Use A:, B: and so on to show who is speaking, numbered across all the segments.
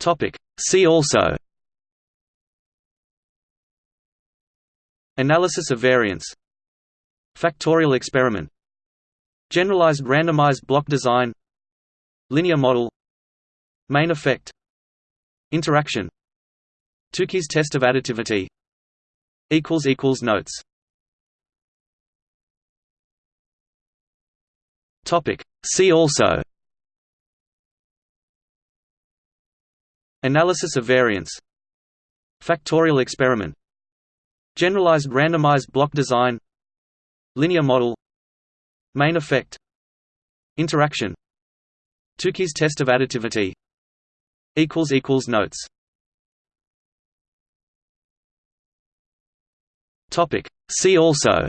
A: Topic. See also. Analysis of variance Factorial experiment. Generalized randomized block design. Linear model. Main effect. Interaction. Tukey's test of additivity. Notes. Topic. See also Analysis of variance. Factorial experiment. Generalized randomized block design. Linear model. Main effect. Interaction. Tukey's test of additivity. Notes. See also.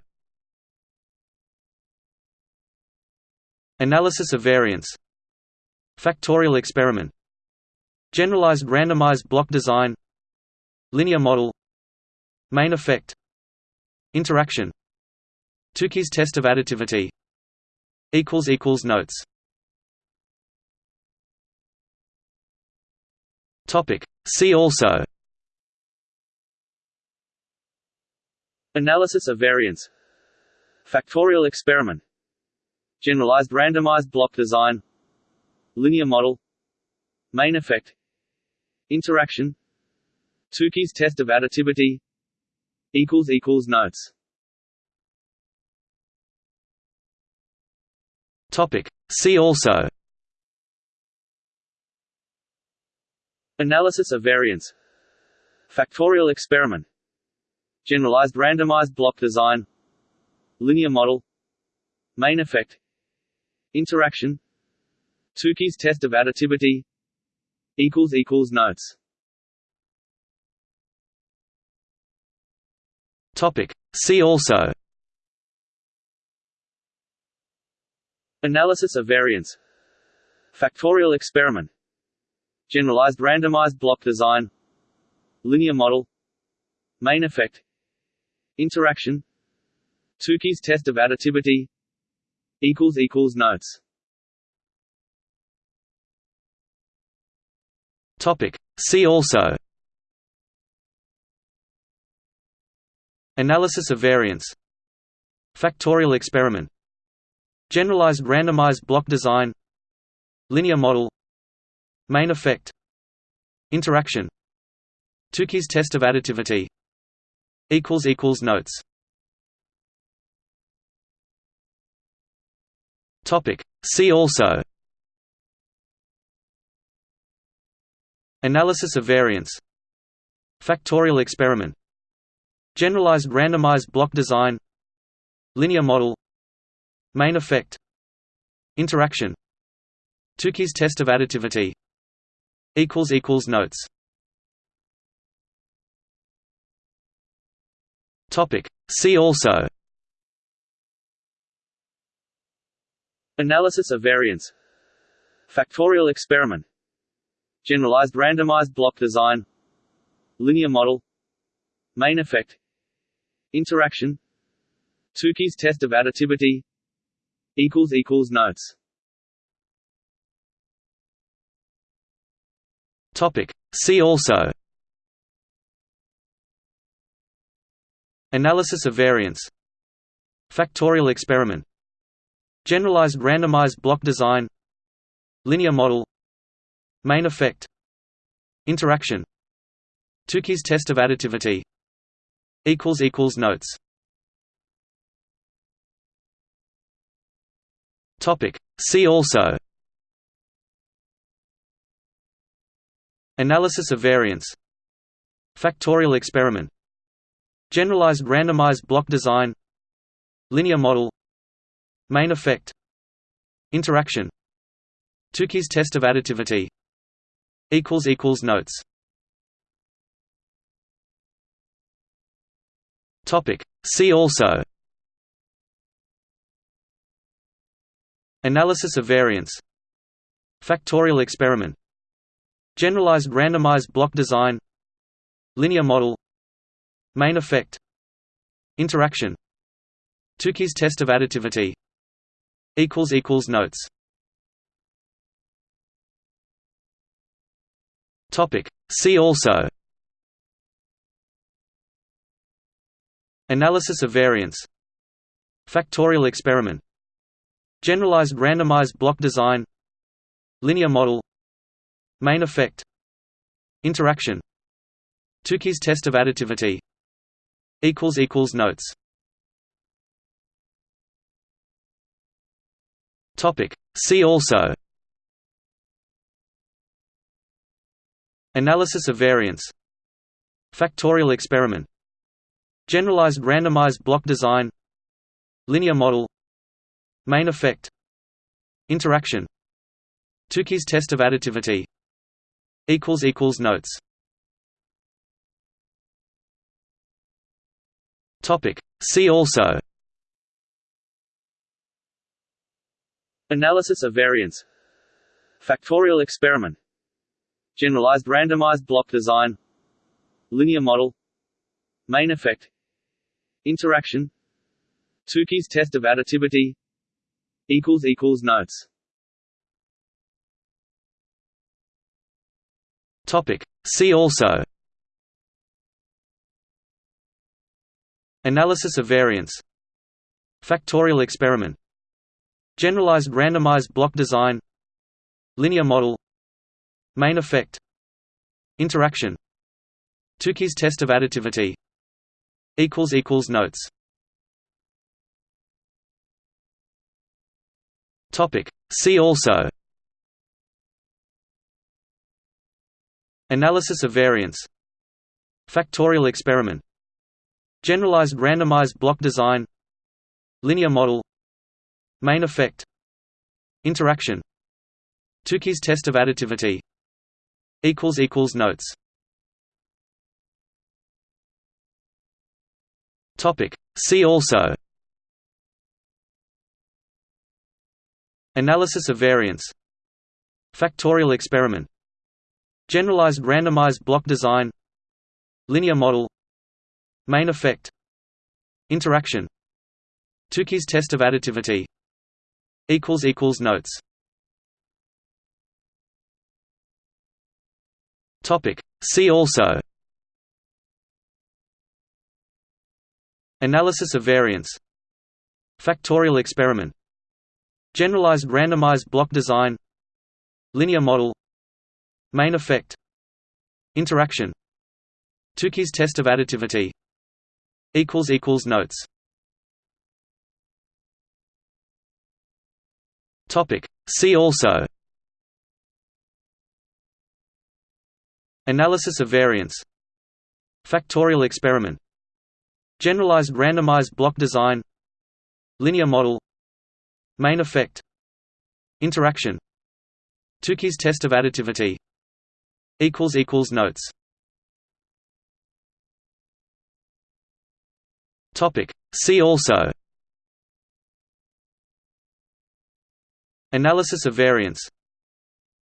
A: Analysis of variance. Factorial experiment Generalized randomized block design Linear model Main effect Interaction Tukey's test of additivity Notes. Topic. See also Analysis of variance. Factorial experiment. Generalized randomized block design. Linear model. Main effect Interaction. Tukey's test of additivity. Equals equals Notes. Topic. See also. Analysis of variance. Factorial experiment. Generalized randomized block design. Linear model. Main effect. Interaction. Tukey's test of additivity Notes. Topic. See also. Analysis of variance. Factorial experiment. Generalized randomized block design. Linear model. Main effect. Interaction. Tukey's test of additivity. Equals equals Notes Topic. See also. Analysis of variance Factorial experiment. Generalized randomized block design. Linear model. Main effect. Interaction. Tukey's test of additivity. Notes. See also Analysis of variance Factorial experiment Generalized randomized block design Linear model Main effect Interaction Tukey's test of additivity Notes. See also Analysis of variance. Factorial experiment Generalized randomized block design Linear model Main effect Interaction Tukey's test of additivity equals equals Notes. Topic. See also Analysis of variance. Factorial experiment. Generalized randomized block design. Linear model Main effect. Interaction. Tukey's test of additivity. Notes. See also. Analysis of variance. Factorial experiment. Generalized randomized block design. Linear model. Main effect. Interaction. Tukey's test of additivity Notes. Topic. See also. Analysis of variance. Factorial experiment. Generalized randomized block design. Linear model. Main effect. Interaction. Tukey's test of additivity. Equals equals Notes Topic. See also. Analysis of variance Factorial experiment. Generalized randomized block design. Linear model. Main effect. Interaction. Tukey's test of additivity. Notes. Topic. See also Analysis of variance. Factorial experiment. Generalized randomized block design. Linear model. Main effect. Interaction. Tukey's test of additivity. Notes. See also. Analysis of variance. Factorial experiment Generalized randomized block design Linear model Main effect Interaction Tukey's test of additivity equals equals Notes. Topic. See also. Analysis of variance. Factorial experiment. Generalized randomized block design. Linear model Main effect. Interaction. Tukey's test of additivity. Notes. See also. Analysis of variance. Factorial experiment. Generalized randomized block design. Linear model. Main effect. Interaction. Tukey's test of additivity Notes. Topic. See also. Analysis of variance. Factorial experiment. Generalized randomized block design. Linear model. Main effect. Interaction. Tukey's test of additivity. Equals equals Notes See also. Analysis of variance Factorial experiment. Generalized randomized block design. Linear model. Main effect. Interaction. Tukey's test of additivity. Notes. Topic. See also Analysis of variance. Factorial experiment. Generalized randomized block design. Linear model. Main effect. Interaction. Tukey's test of additivity. Notes. See also. Analysis of variance.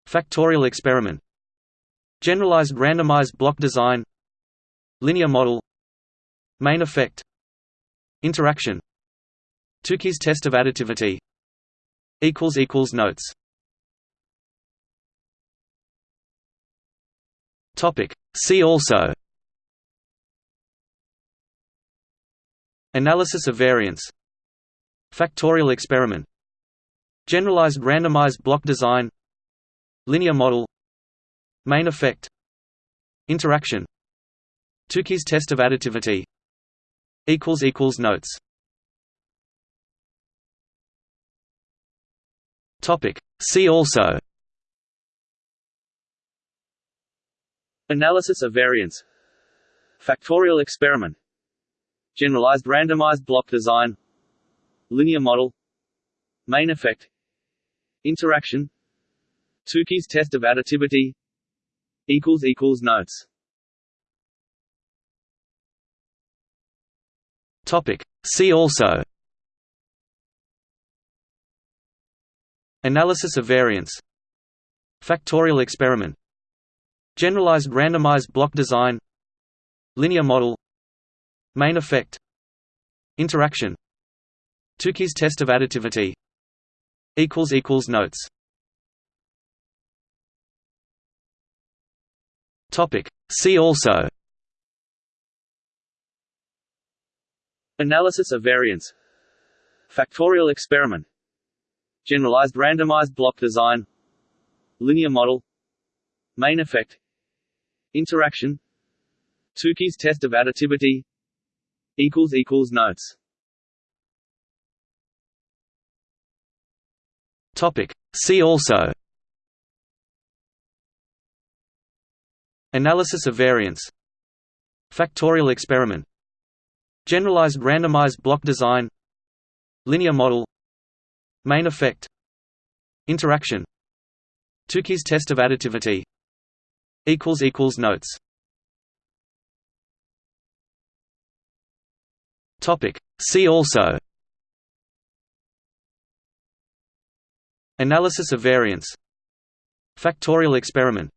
A: Factorial experiment Generalized randomized block design. Linear model. Main effect. Interaction. Tukey's test of additivity. Notes. Topic. See also. Analysis of variance. Factorial experiment. Generalized randomized block design. Linear model Main effect. Interaction. Tukey's test of additivity. Notes. Topic. See also. Analysis of variance. Factorial experiment. Generalized randomized block design. Linear model. Main effect. Interaction. Tukey's test of additivity Notes. Topic. See also. Analysis of variance. Factorial experiment. Generalized randomized block design. Linear model. Main effect. Interaction. Tukey's test of additivity. Equals equals Notes Topic. See also. Analysis of variance Factorial experiment. Generalized randomized block design. Linear model. Main effect. Interaction. Tukey's test of additivity. Notes. Topic. See also Analysis of variance. Factorial experiment. Generalized randomized block design. Linear model. Main effect. Interaction. Tukey's test of additivity. Notes. See also. Analysis of variance. Factorial experiment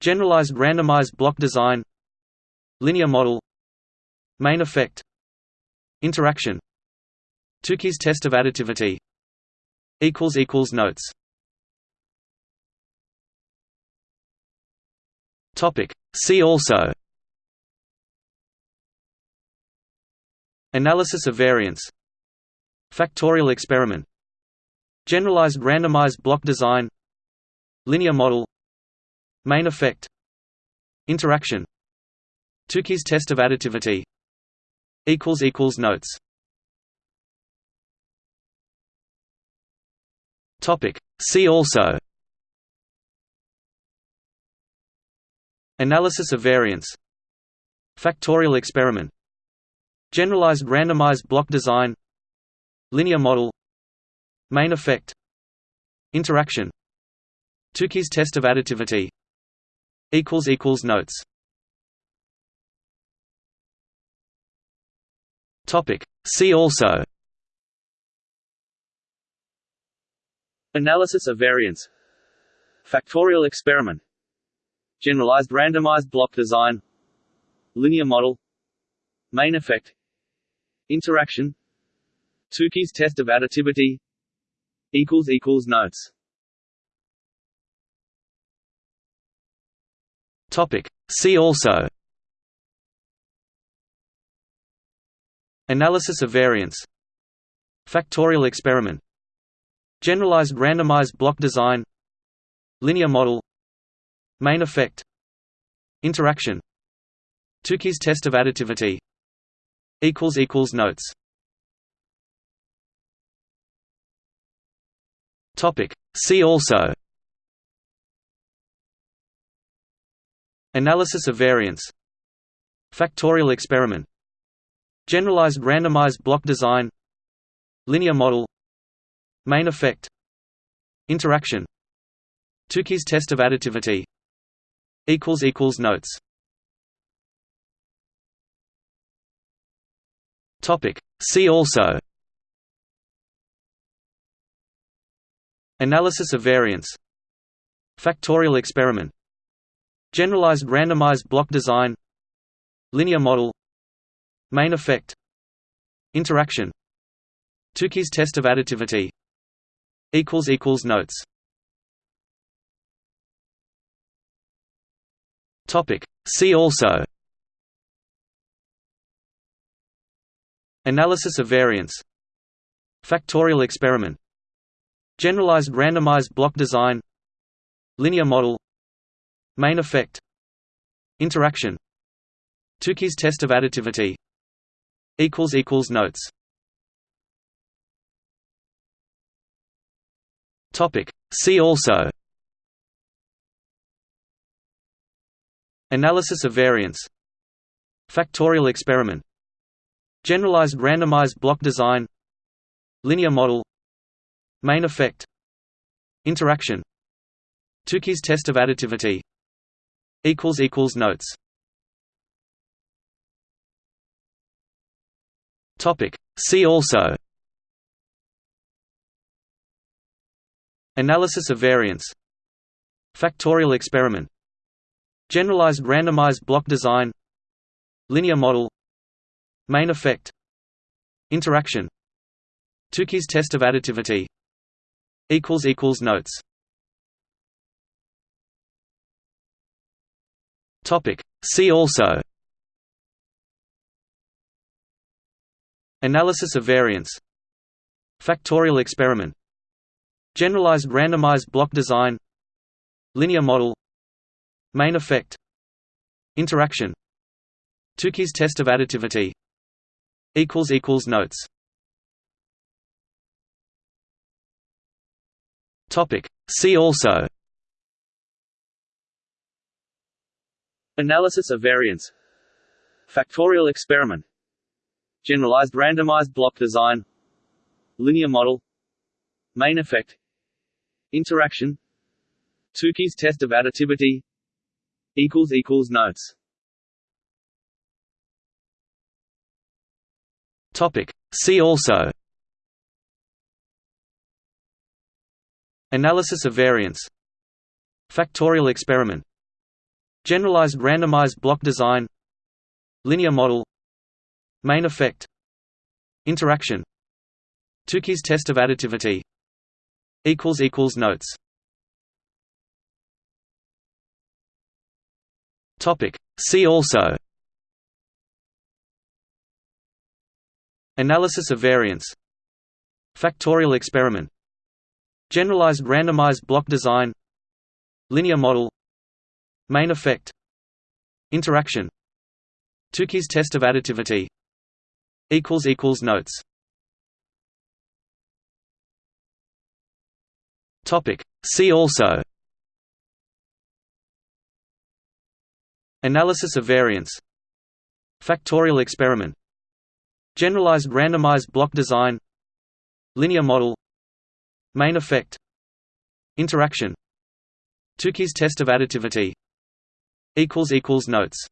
A: Generalized randomized block design Linear model Main effect Interaction Tukey's test of additivity Notes Topic. See also Analysis of variance Factorial experiment Generalized randomized block design Linear model Main effect. Interaction. Tukey's test of additivity. Notes. See also. Analysis of variance. Factorial experiment. Generalized randomized block design. Linear model. Main effect. Interaction. Tukey's test of additivity Notes. Topic. See also. Analysis of variance. Factorial experiment. Generalized randomized block design. Linear model. Main effect. Interaction. Tukey's test of additivity. Equals equals Notes Topic. See also. Analysis of variance Factorial experiment. Generalized randomized block design. Linear model. Main effect. Interaction. Tukey's test of additivity. Notes. Topic. See also Analysis of variance. Factorial experiment. Generalized randomized block design. Linear model. Main effect. Interaction. Tukey's test of additivity. Notes. See also. Analysis of variance. Factorial experiment Generalized randomized block design. Linear model. Main effect. Interaction. Tukey's test of additivity. Notes. Topic. See also. Analysis of variance. Factorial experiment. Generalized randomized block design. Linear model Main effect. Interaction. Tukey's test of additivity. Notes. See also. Analysis of variance. Factorial experiment. Generalized randomized block design. Linear model. Main effect. Interaction. Tukey's test of additivity Notes. Topic. See also. Analysis of variance. Factorial experiment. Generalized randomized block design. Linear model. Main effect. Interaction. Tukey's test of additivity. Equals equals Notes Topic. See also. Analysis of variance Factorial experiment. Generalized randomized block design. Linear model. Main effect. Interaction. Tukey's test of additivity. Notes. See also Analysis of variance Factorial experiment. Generalized randomized block design. Linear model. Main effect. Interaction. Tukey's test of additivity. Notes. Topic. See also. Analysis of variance Factorial experiment Generalized randomized block design Linear model Main effect Interaction Tukey's test of additivity Notes Topic. See also Analysis of variance Factorial experiment Generalized randomized block design Linear model Main effect. Interaction. Tukey's test of additivity. Notes. See also. Analysis of variance. Factorial experiment. Generalized randomized block design. Linear model. Main effect. Interaction. Tukey's test of additivity Notes